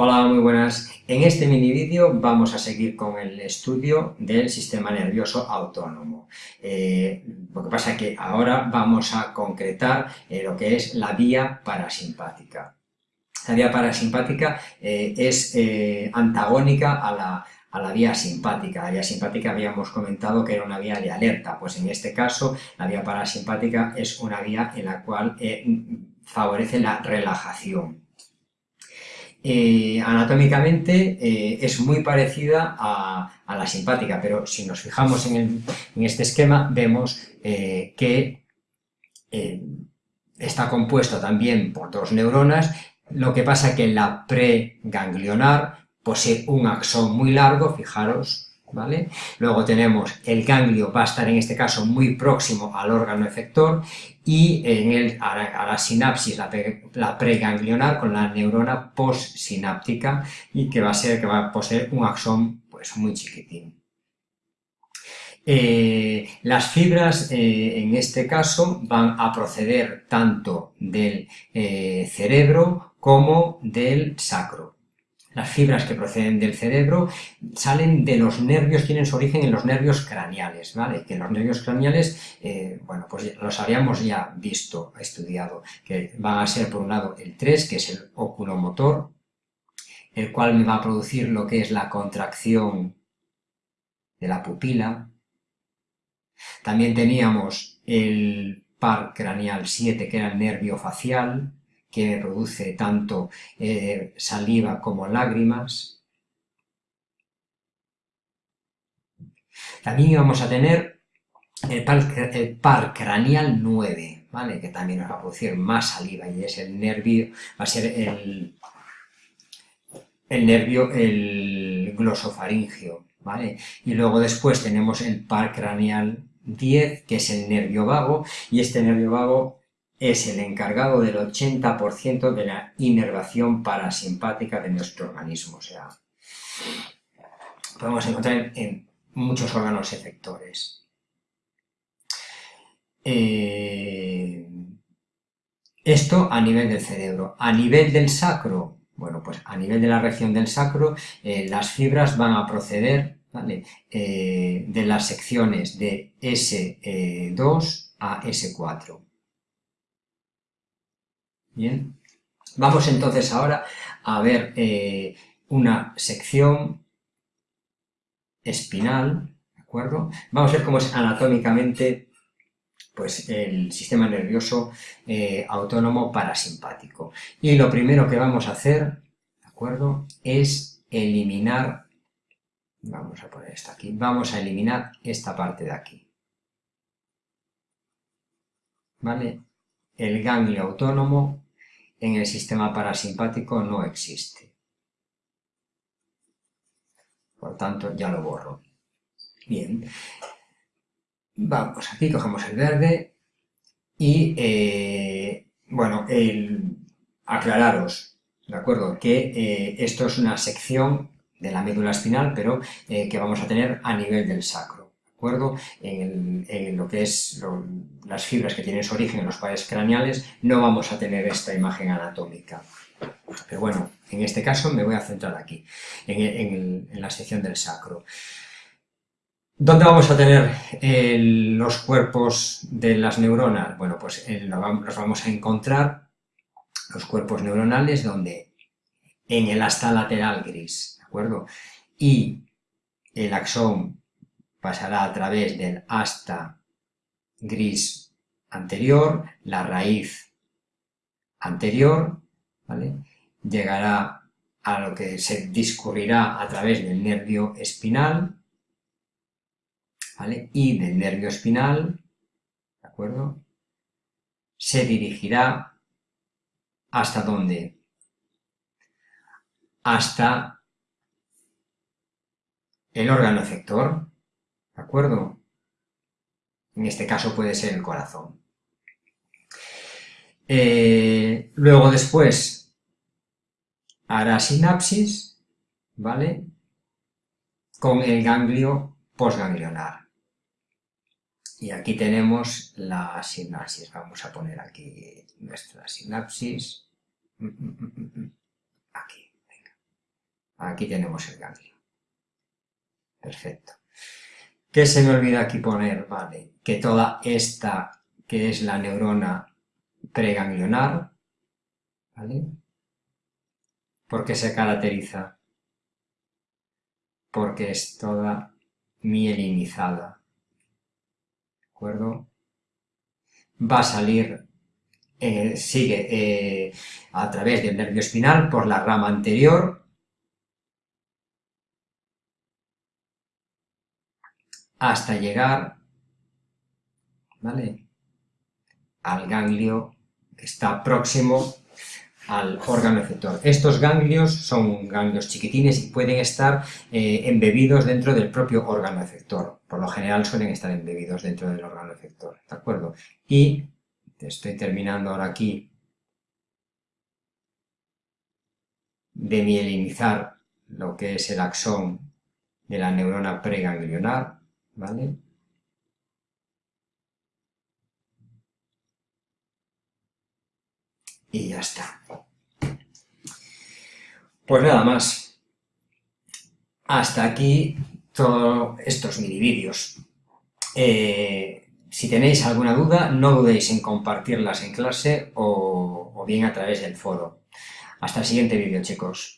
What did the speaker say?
Hola, muy buenas. En este mini vídeo vamos a seguir con el estudio del sistema nervioso autónomo. Eh, lo que pasa es que ahora vamos a concretar eh, lo que es la vía parasimpática. La vía parasimpática eh, es antagónica a la, a la vía simpática. La vía simpática habíamos comentado que era una vía de alerta, pues en este caso la vía parasimpática es una vía en la cual favorece la relajación. Eh, anatómicamente eh, es muy parecida a, la simpática, pero si nos fijamos en, este esquema vemos eh, que está compuesto también por dos neuronas, lo que pasa que la preganglionar posee un axón muy largo, fijaros, ¿Vale? Luego tenemos el ganglio, va a estar en este caso muy próximo al órgano efector y en el, a, la, sinapsis, la, preganglionar con la neurona postsináptica y que va a ser que va a poseer un axón pues, muy chiquitín. Eh, las fibras eh, en este caso van a proceder tanto del eh, cerebro como del sacro. Las fibras que proceden del cerebro salen de los nervios, tienen su origen en los nervios craneales, ¿vale? Que los nervios craneales, eh, bueno, pues los habíamos ya visto, estudiado, que van a ser por un lado el 3, que es el oculomotor, el cual me va a producir lo que es la contracción de la pupila. También teníamos el par craneal 7, que era el nervio facial, que produce tanto eh, saliva como lágrimas. También vamos a tener el par, craneal 9, ¿vale? que también nos va a producir más saliva y es el nervio, va a ser el, el nervio, el glosofaringio. ¿vale? Y luego después tenemos el par craneal 10, que es el nervio vago, y este nervio vago es el encargado del 80% de la inervación parasimpática de nuestro organismo. O sea, podemos encontrar en muchos órganos efectores. Eh, esto a nivel del cerebro. A nivel del sacro, bueno, pues a nivel de la región del sacro, eh, las fibras van a proceder eh, de las secciones de S2 a S4. Bien, vamos entonces ahora a ver eh, una sección espinal, ¿de acuerdo? Vamos a ver cómo es anatómicamente pues, el sistema nervioso eh, autónomo parasimpático. Y lo primero que vamos a hacer, ¿de acuerdo? Es eliminar, vamos a poner esto aquí, vamos a eliminar esta parte de aquí. ¿Vale? El ganglio autónomo en el sistema parasimpático no existe. Por tanto, ya lo borro. Bien. Vamos, aquí cogemos el verde y, eh, bueno, aclararos, ¿de acuerdo? Que eh, esto es una sección de la médula espinal, pero eh, que vamos a tener a nivel del sacro acuerdo? En, lo que es las fibras que tienen su origen en los pares craneales, no vamos a tener esta imagen anatómica. Pero bueno, en este caso me voy a centrar aquí, en, la sección del sacro. ¿Dónde vamos a tener los cuerpos de las neuronas? Bueno, pues los vamos a encontrar, los cuerpos neuronales, donde en el asta lateral gris, ¿de acuerdo? Y el axón pasará a través del asta gris anterior, la raíz anterior, llegará a lo que se discurrirá a través del nervio espinal, y del nervio espinal, ¿de acuerdo? Se dirigirá hasta dónde? Hasta el órgano efector, ¿De acuerdo? En este caso puede ser el corazón. Eh, luego después hará sinapsis, ¿vale? Con el ganglio postganglionar. Y aquí tenemos la sinapsis. Vamos a poner aquí nuestra sinapsis. Mm, mm, mm, aquí, venga. Aquí tenemos el ganglio. Perfecto. ¿Qué se me olvida aquí poner? Vale, que toda esta, que es la neurona preganglionar, ¿vale? ¿Por qué se caracteriza? Porque es toda mielinizada, ¿de acuerdo? Va a salir, eh, sigue eh, a través del nervio espinal por la rama anterior, hasta llegar ¿vale? al ganglio que está próximo al órgano efector. Estos ganglios son ganglios chiquitines y pueden estar eh, embebidos dentro del propio órgano efector. Por lo general suelen estar embebidos dentro del órgano efector, ¿de acuerdo? Y estoy terminando ahora aquí de mielinizar lo que es el axón de la neurona preganglionar, ¿vale? Y ya está. Pues nada más. Hasta aquí todos estos mini vídeos. Eh, si tenéis alguna duda, no dudéis en compartirlas en clase o, o bien a través del foro. Hasta el siguiente vídeo, chicos.